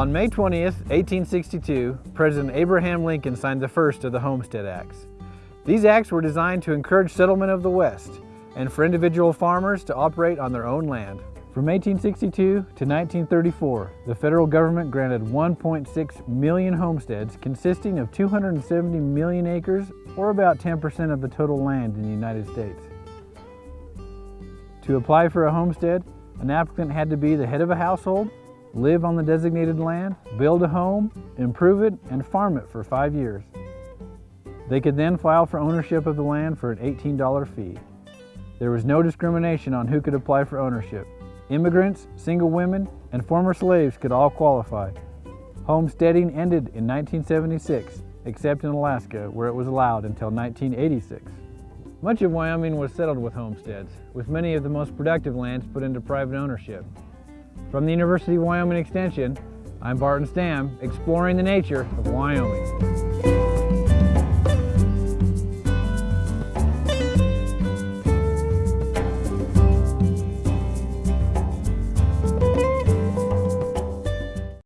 On May 20th, 1862, President Abraham Lincoln signed the first of the Homestead Acts. These acts were designed to encourage settlement of the West and for individual farmers to operate on their own land. From 1862 to 1934, the federal government granted 1.6 million homesteads consisting of 270 million acres or about 10% of the total land in the United States. To apply for a homestead, an applicant had to be the head of a household, live on the designated land, build a home, improve it, and farm it for five years. They could then file for ownership of the land for an $18 fee. There was no discrimination on who could apply for ownership. Immigrants, single women, and former slaves could all qualify. Homesteading ended in 1976, except in Alaska, where it was allowed until 1986. Much of Wyoming was settled with homesteads, with many of the most productive lands put into private ownership. From the University of Wyoming Extension, I'm Barton Stam, exploring the nature of Wyoming.